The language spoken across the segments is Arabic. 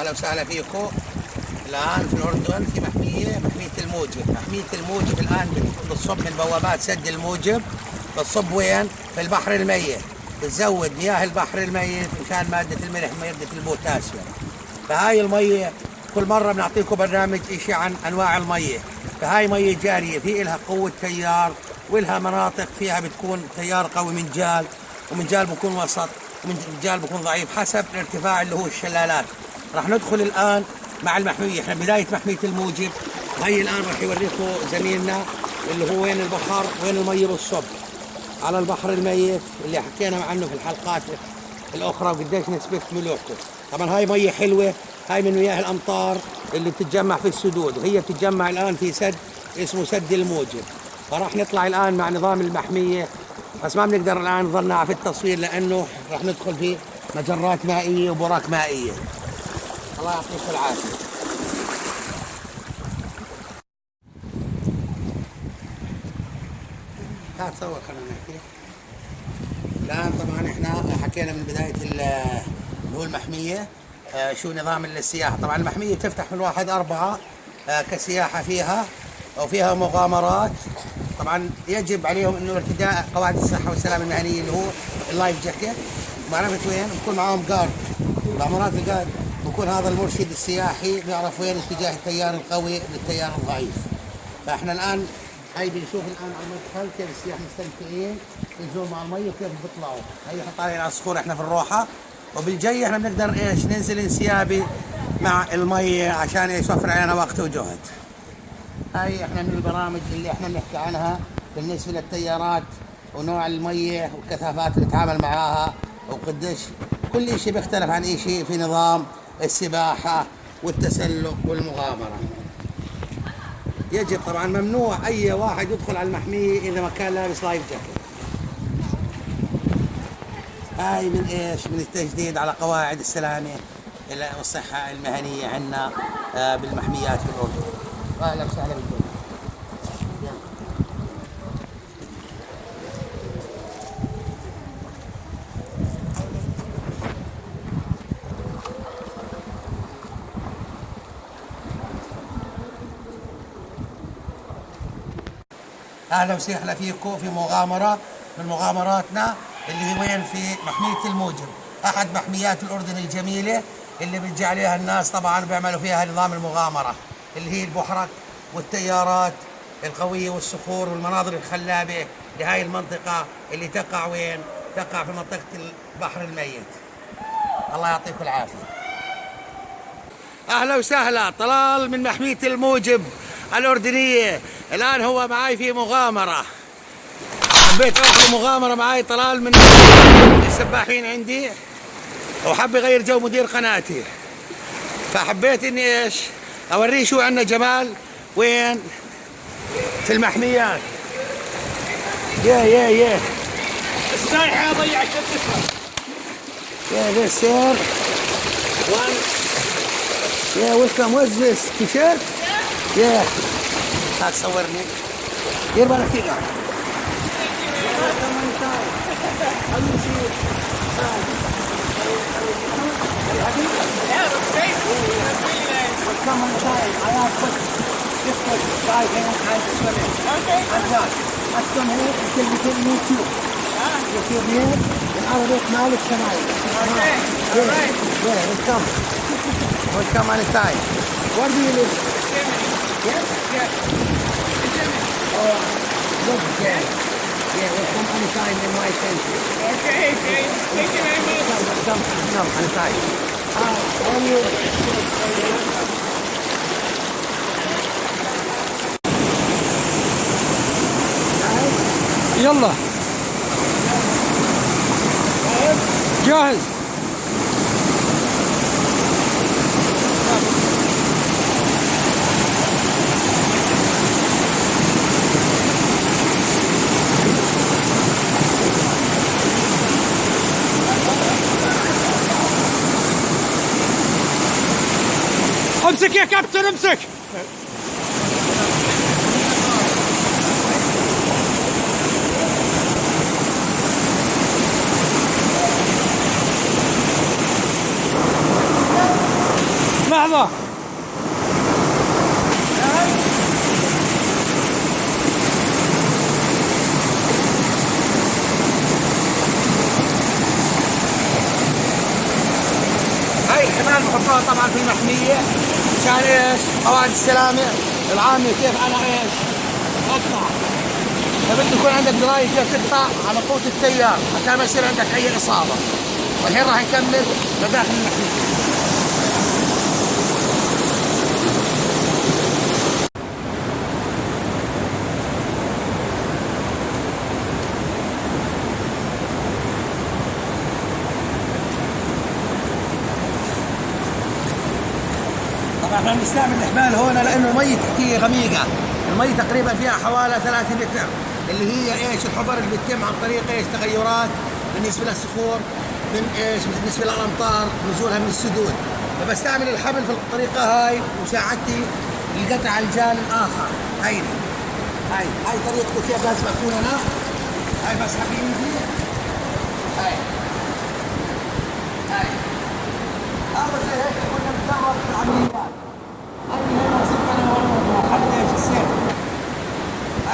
أهلا وسهلا فيكم. الآن في الأردن في محمية محمية الموجب. محمية الموجب الآن بتصب من بوابات سد الموجب. بتصب وين؟ في البحر الميت. بتزود مياه البحر الميت مشان مادة الملح ماده البوتاسيوم فهاي المية كل مرة بنعطيكم برنامج شيء عن أنواع المية. فهاي مية جارية في لها قوة تيار ولها مناطق فيها بتكون تيار قوي من جال ومن جال بكون وسط ومن جال بكون ضعيف حسب الارتفاع اللي هو الشلالات. راح ندخل الآن مع المحمية. إحنا بداية محمية الموجب. هي الآن راح يوريكم زميلنا اللي هو وين البحر وين الميه بالصب على البحر الميت اللي حكينا عنه في الحلقات الأخرى وقديش نسبة ملوحته طبعا هاي ميه حلوة. هاي من مياه الأمطار اللي بتتجمع في السدود. وهي بتتجمع الآن في سد اسمه سد الموجب. فراح نطلع الآن مع نظام المحمية. بس ما بنقدر الآن نظلنا في التصوير لأنه راح ندخل في مجرات مائية وبراك مائية. الله يعطيكم العافية. لا تصور خلينا نحكي. الآن طبعا إحنا حكينا من بداية اللي هو المحمية. آه، شو نظام السياحة؟ طبعا المحمية تفتح من واحد أربعة آه، كسياحة فيها وفيها مغامرات. طبعا يجب عليهم إنه ارتداء قواعد الصحة والسلامة المهنية اللي هو ال life jacket. معرفه وين؟ بكون معاهم guard. مغامرات ال guard. بكون هذا المرشد السياحي بيعرف وين اتجاه التيار القوي للتيار الضعيف. فاحنا الآن هاي بنشوف الآن على المدخل كيف السياح مستمتعين ينزلون مع المي وكيف بيطلعوا. هي طالعين على الصخور إحنا في الروحة. وبالجاي إحنا بنقدر إيش؟ ننزل انسيابي مع المي عشان إيش؟ يوفر علينا وقت وجهد. هاي إحنا من البرامج اللي إحنا بنحكي عنها بالنسبة للتيارات ونوع الميه والكثافات اللي نتعامل معاها وقديش كل شيء بيختلف عن شيء في نظام. السباحة والتسلق والمغامرة. يجب طبعا ممنوع أي واحد يدخل على المحمية إذا ما كان لابس لايف جاكيت. هاي من إيش؟ من التجديد على قواعد السلامة والصحه المهنية عندنا آه، بالمحميات في الاردن أهلا وسهلا بكم أهلا وسهلا فيكم في مغامرة من مغامراتنا اللي هي وين في محمية الموجب أحد محميات الأردن الجميلة اللي بتجي عليها الناس طبعا بيعملوا فيها نظام المغامرة اللي هي البحرك والتيارات القوية والصخور والمناظر الخلابة لهي المنطقة اللي تقع وين؟ تقع في منطقة البحر الميت. الله يعطيكم العافية. أهلا وسهلا طلال من محمية الموجب الأردنية. الآن هو معي في مغامرة. حبيت اخذ مغامره معي طلال من السباحين عندي. وحب يغير جو مدير قناتي. فحبيت إني إيش؟ أوريه شو عندنا جمال. وين؟ في المحميات. يا يا يا. السايحه ضيعت الفكرة يا one yeah welcome what's this t-shirt Yeah, that's our name. Here, Valentina. Yeah, it looks great. Really nice. Come on, time. I have put just like five hands time to swim in. Okay. I'm done. I swim here until you get me too. Yeah, If you're here, and out of it now, it's tonight. Okay. Yeah. All right. Yeah, welcome. welcome anytime. Where do you live? Yeah? Yeah. Oh, look, yeah. Yeah, we'll come anytime in my country. Okay, great. Thank you very much. Come, come, come, anytime. Uh, when you... يلا جاهز امسك يا كابتن امسك لحظة هاي كمان بحطوها طبعا في المحمية. عشان إيش؟ قواعد السلامة العامة كيف أنا إيش؟ اقطع فبده يكون عندك دراية كيف تقطع على قوة التيار عشان ما يصير عندك أي إصابة والحين راح نكمل مداخل المحمية بنستعمل الحبال هون لأنه المي تحتيه غميقة، المي تقريبا فيها حوالي 3 لتر اللي هي إيش؟ الحفر اللي بتتم عن طريق إيش؟ تغيرات بالنسبة للصخور من إيش؟ بالنسبة للأمطار نزولها من السدود. فبستعمل الحبل في الطريقة هاي مساعدتي لقطع الجان الآخر. هيدي هاي هاي طريقته كيف لازم اكون أنا؟ هاي بسحب بايدي هاي هاي. هذا زي هيك كنا بنتدرب في العمليات هاي هنا وصلت أنا وين حتى إيش السيف هاي وصلت أنا وين جاهز؟ ها؟ انت بس بس stop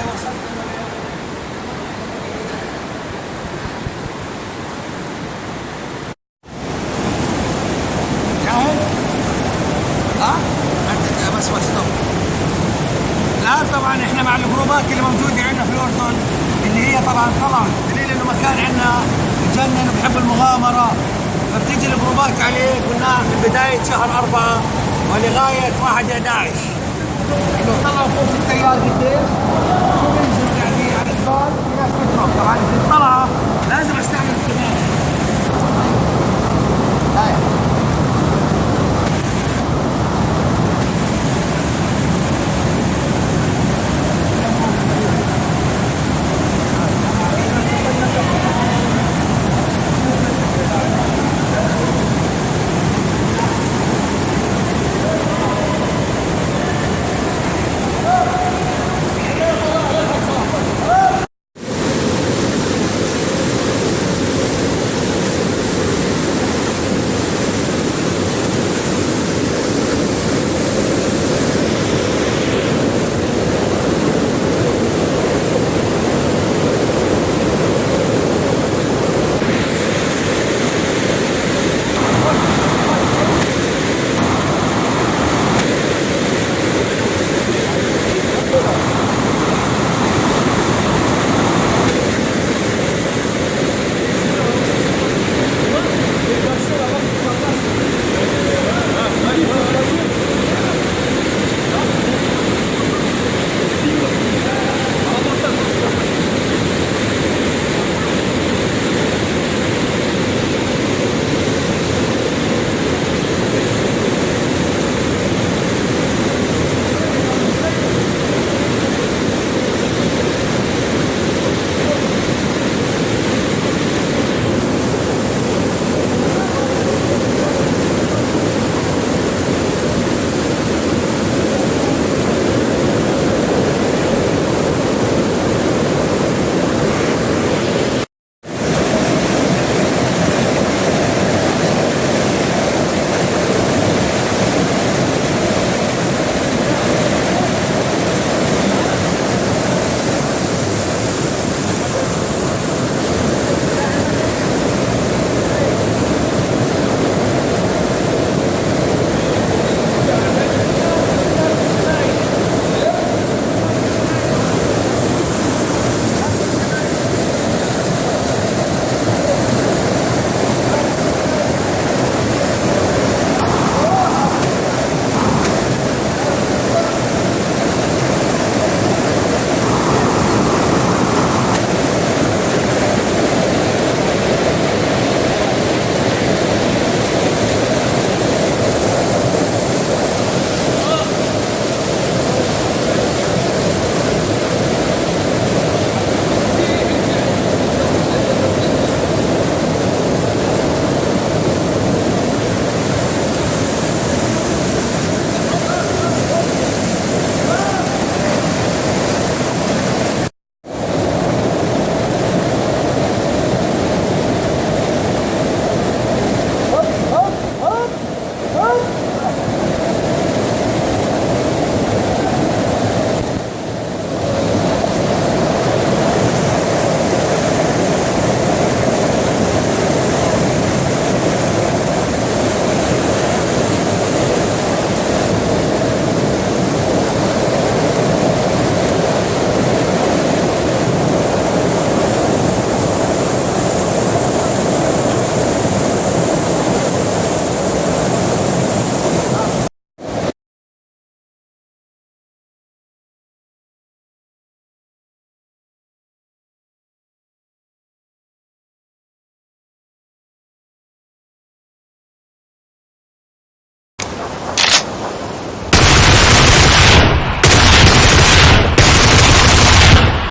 الان طبعا إحنا مع الجروبات اللي موجوده عندنا في الاردن اللي هي طبعا طبعا دليل انه مكان عندنا بجنن وبحب المغامره فبتيجي الجروبات عليه قلنا من بدايه شهر اربعه ولغايه 1 11 انه طلعوا فوق التيار قديش شو بينزلوا يعني على الجبال في